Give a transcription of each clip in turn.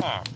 palm.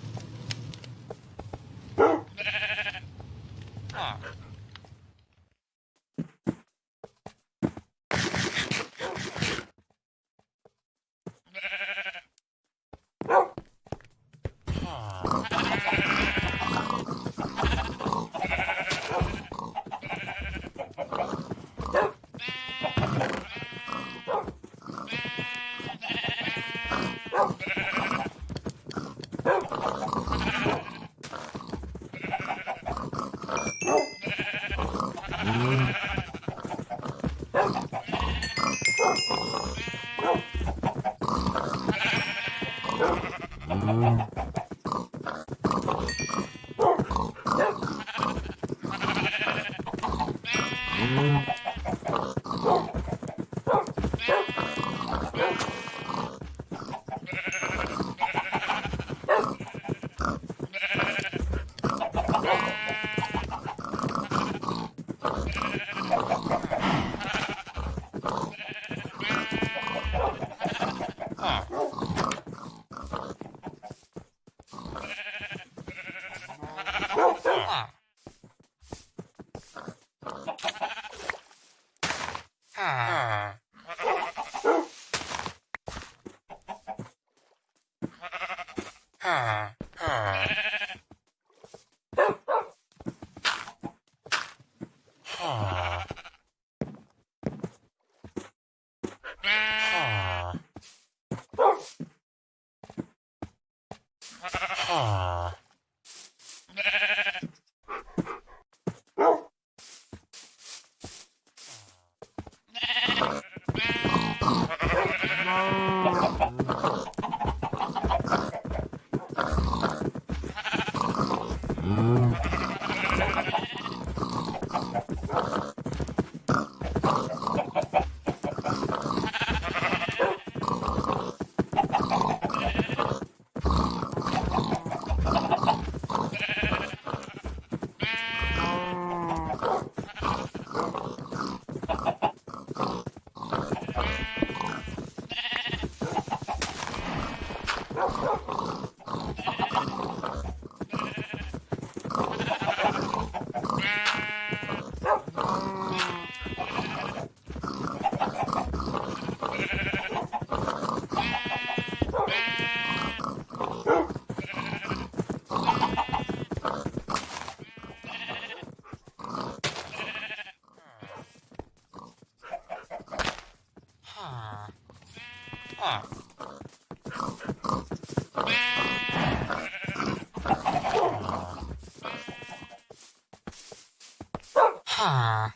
Ah.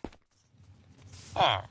Ah.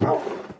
Não.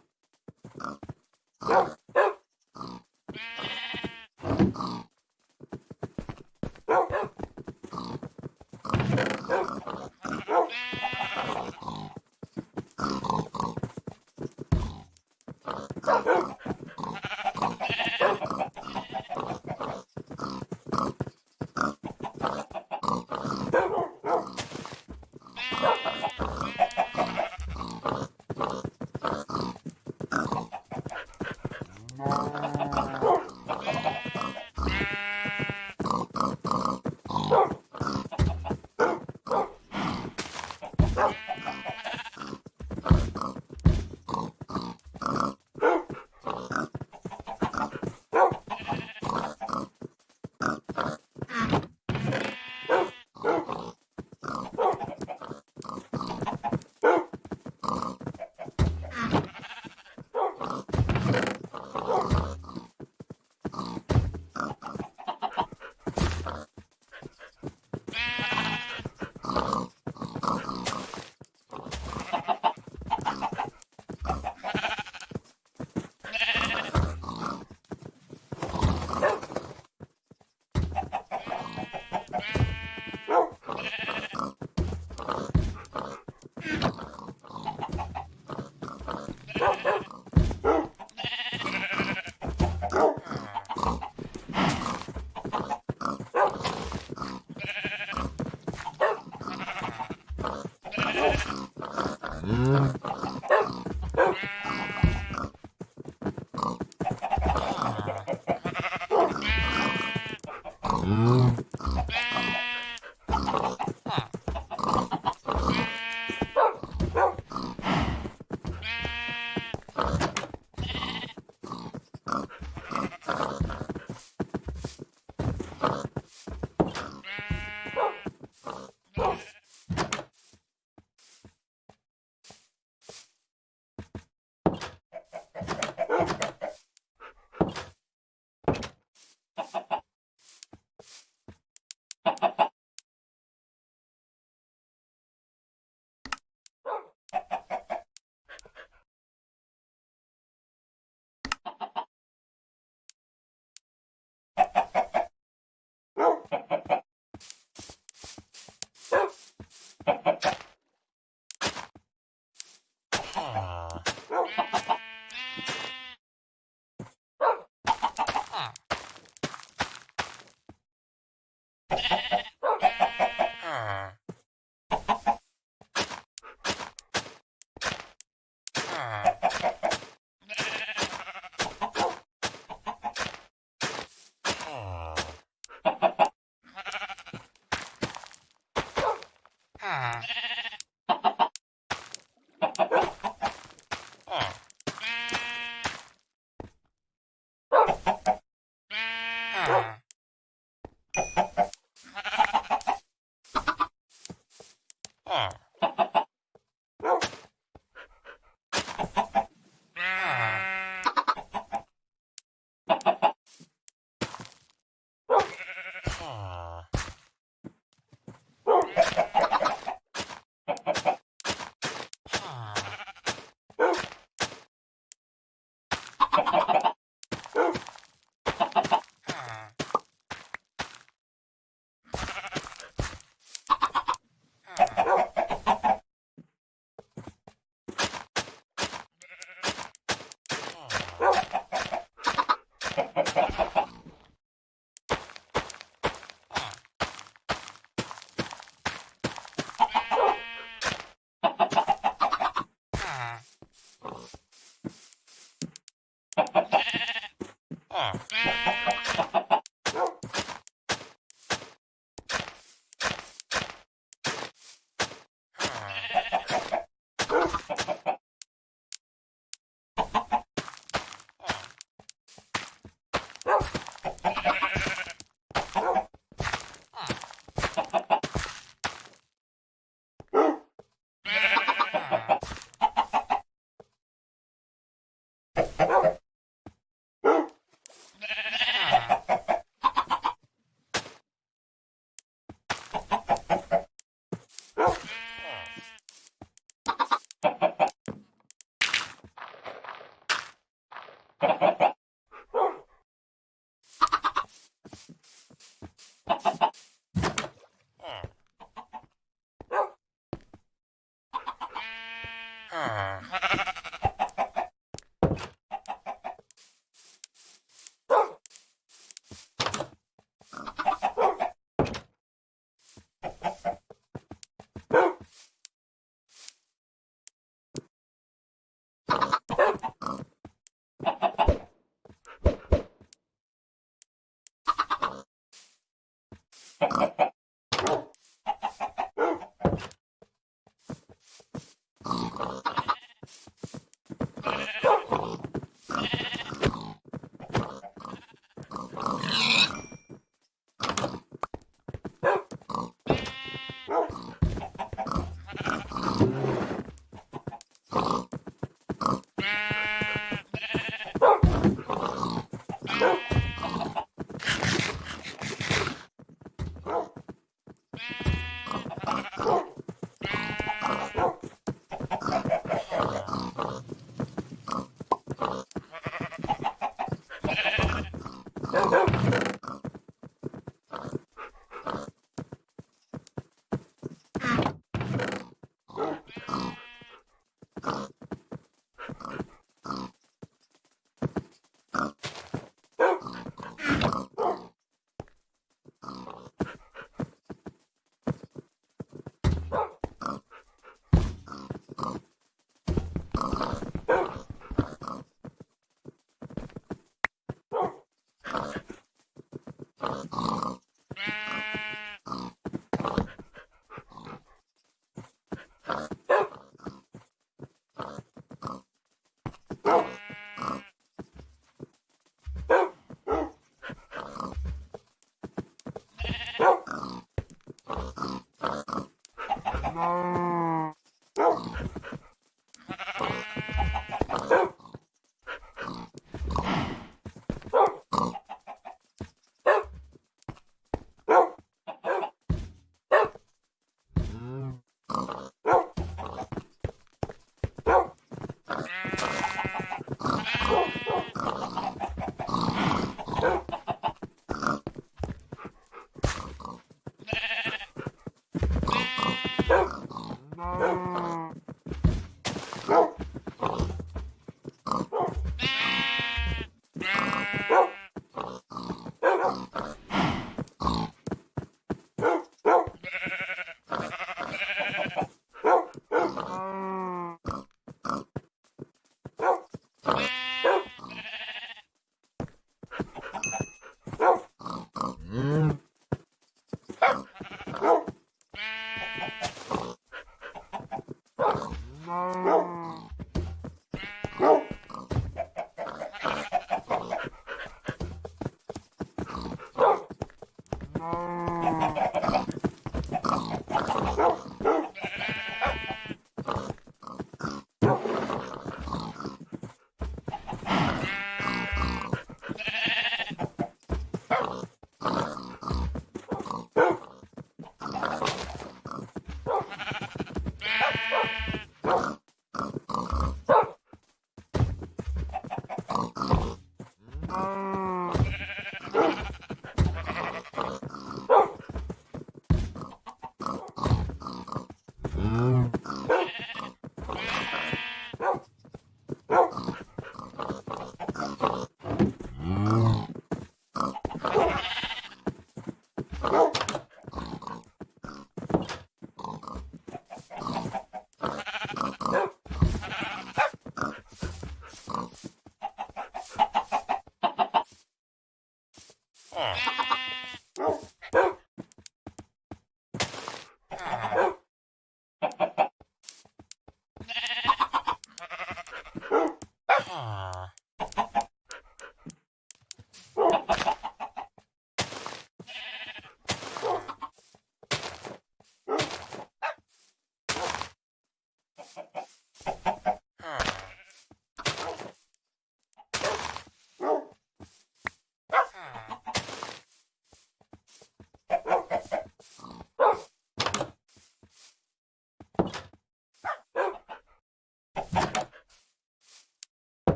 Oh.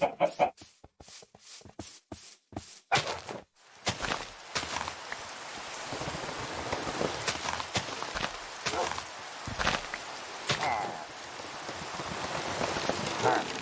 All right.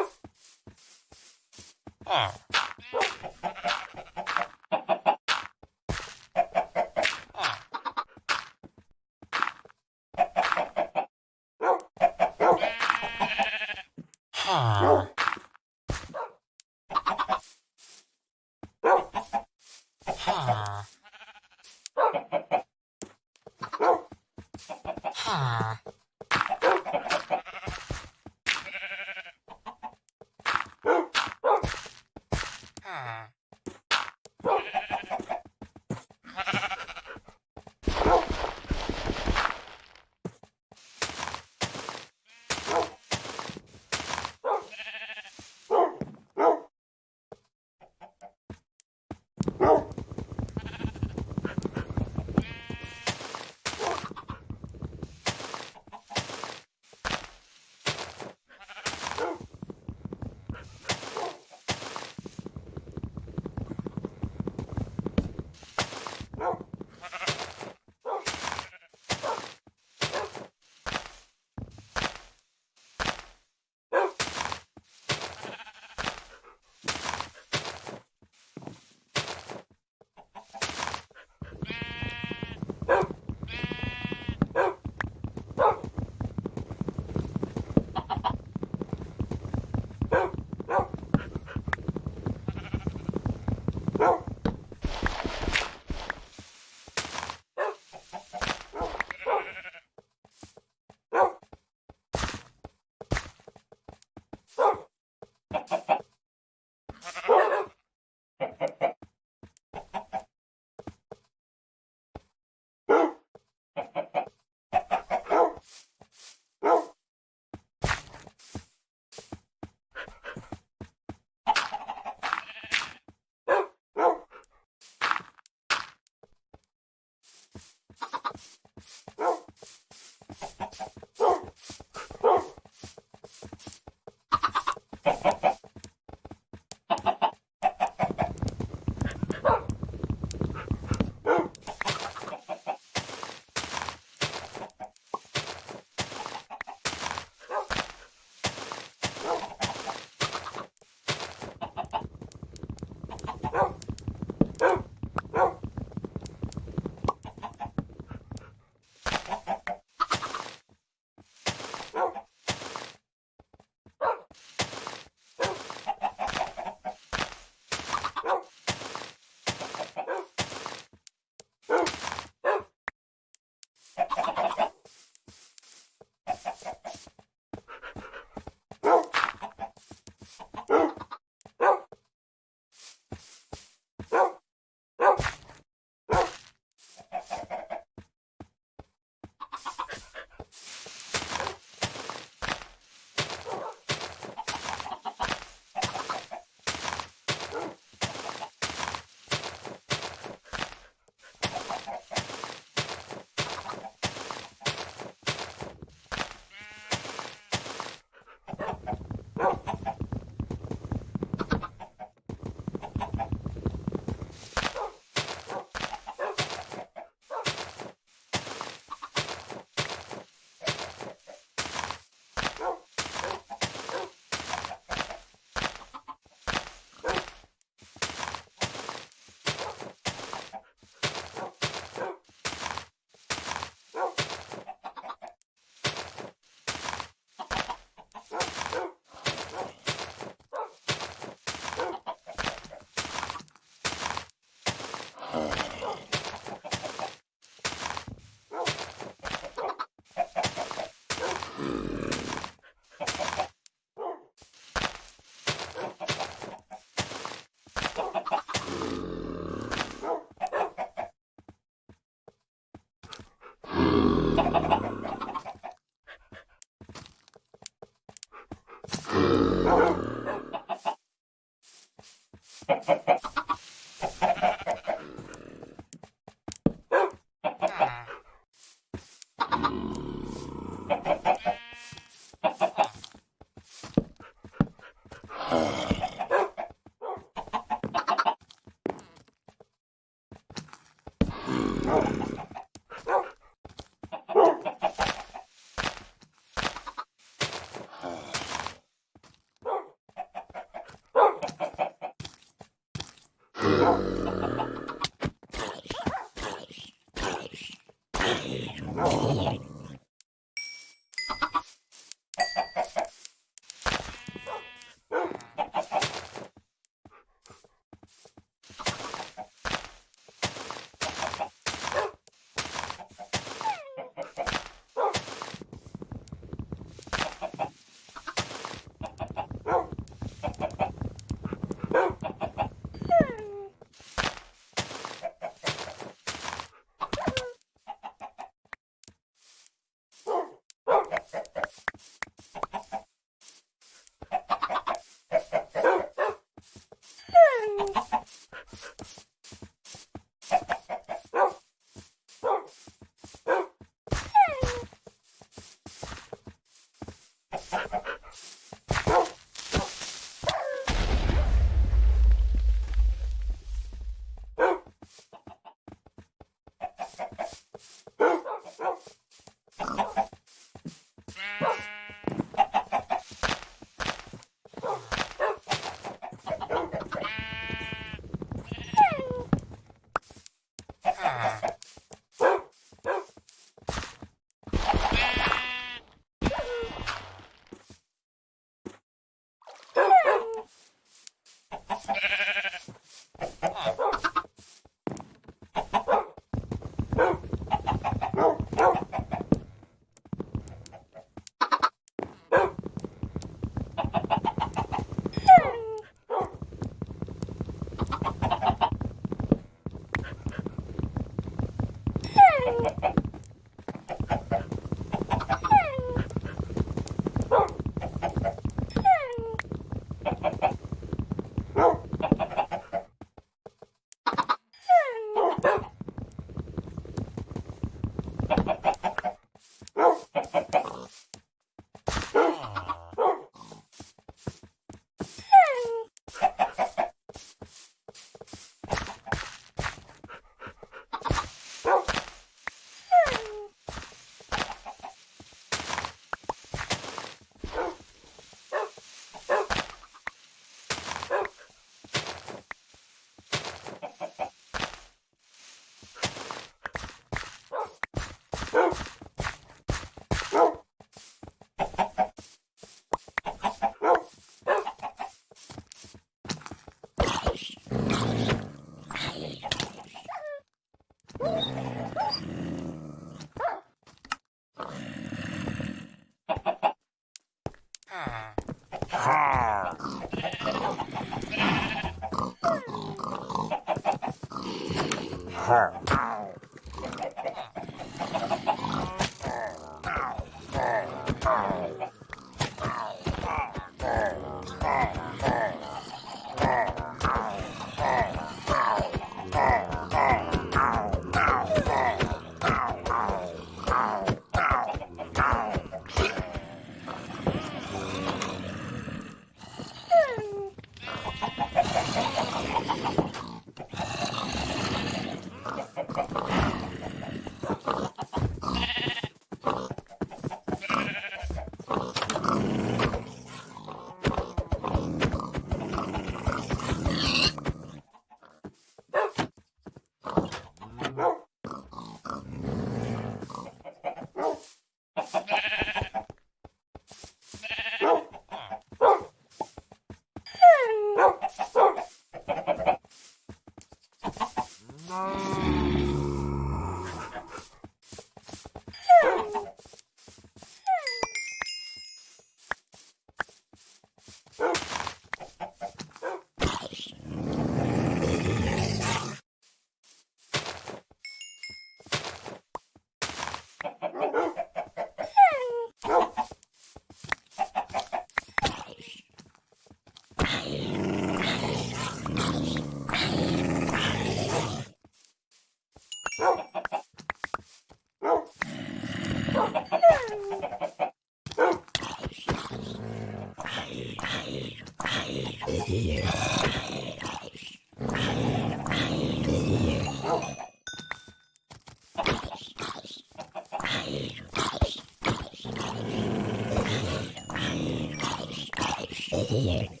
Yeah.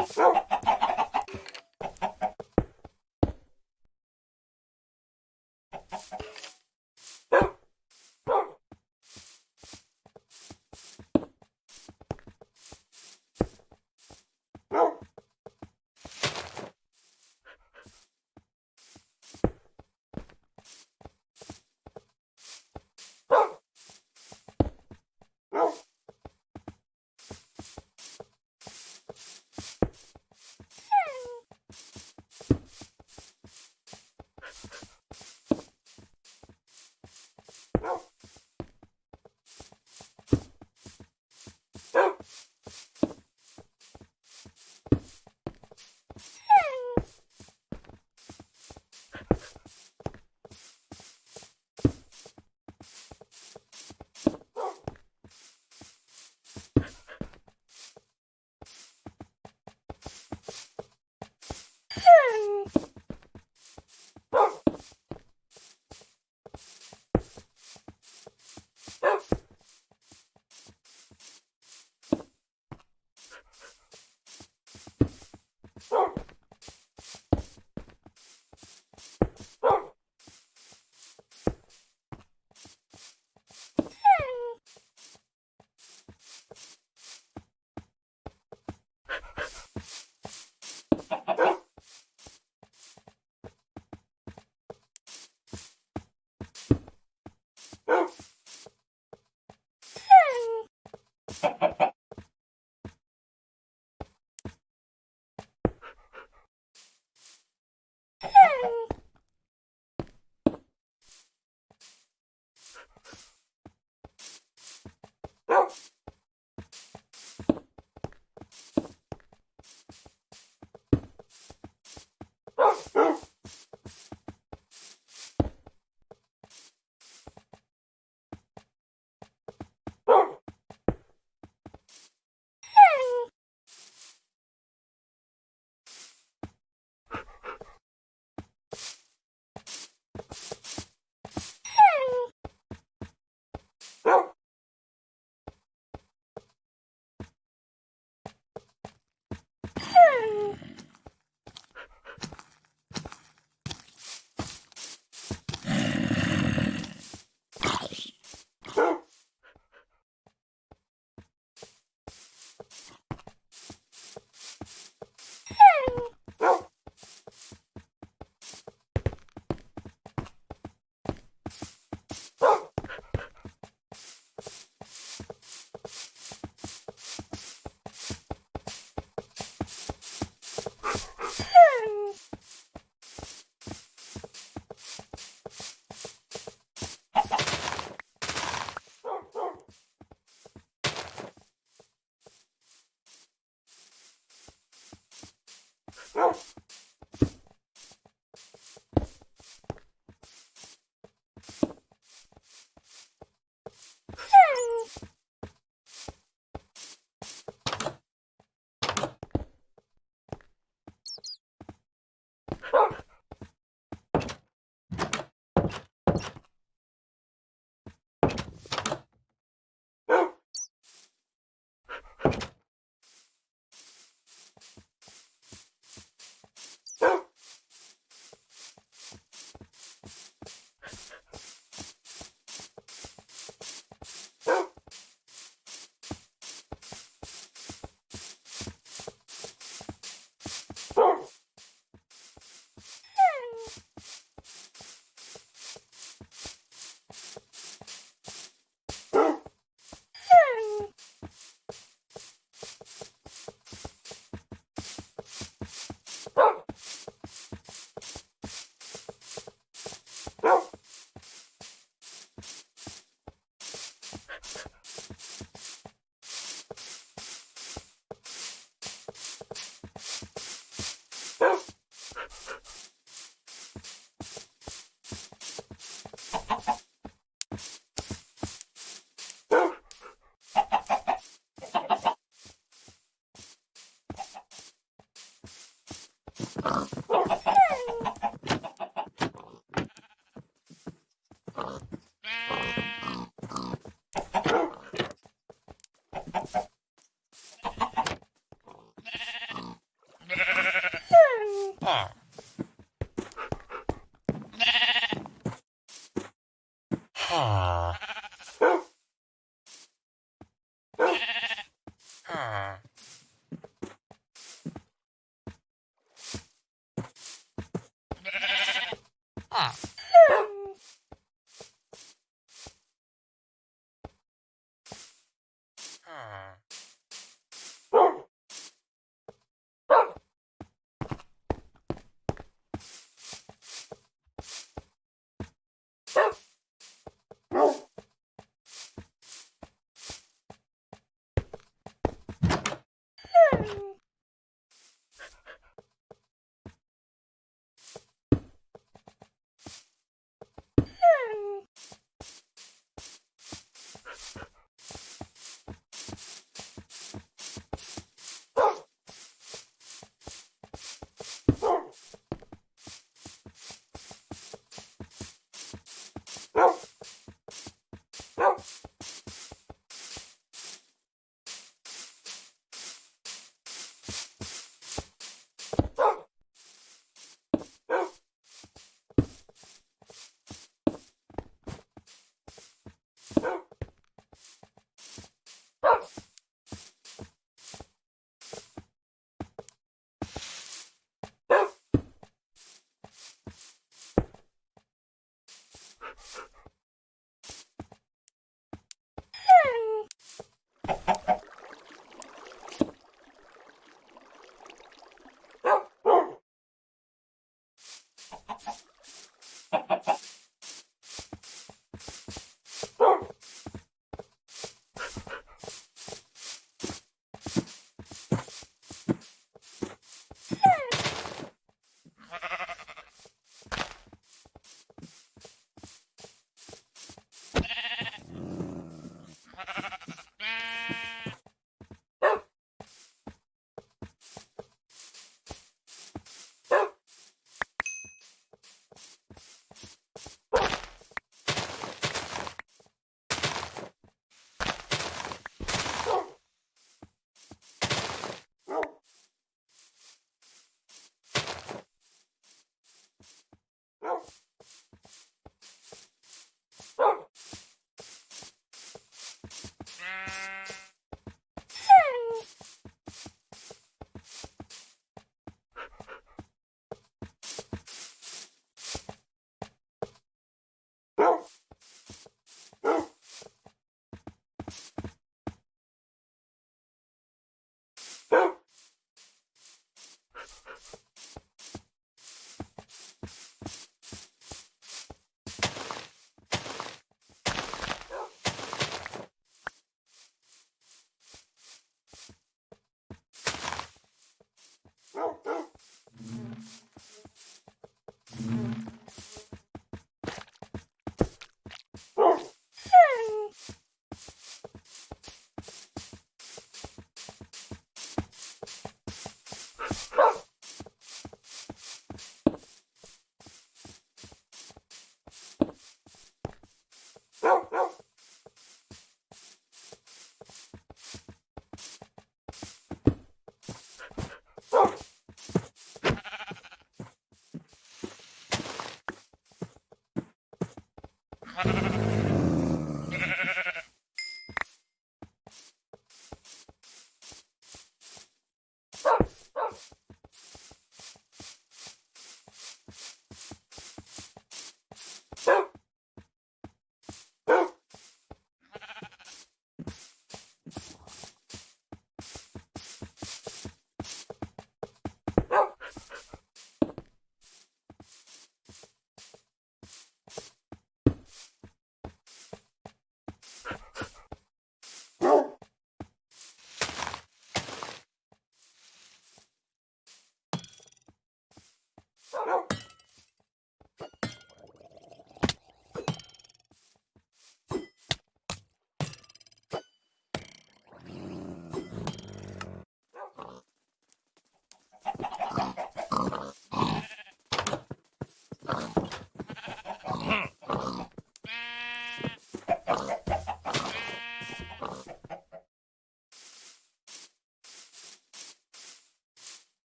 Oh.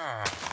Ah.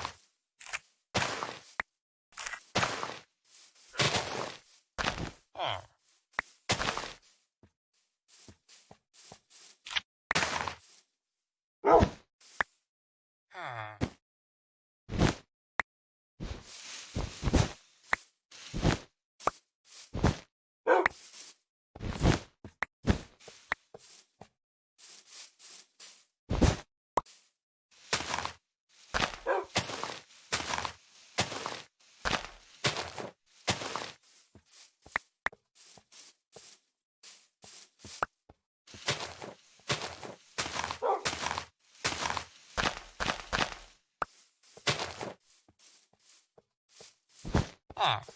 off.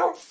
myself.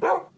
Well.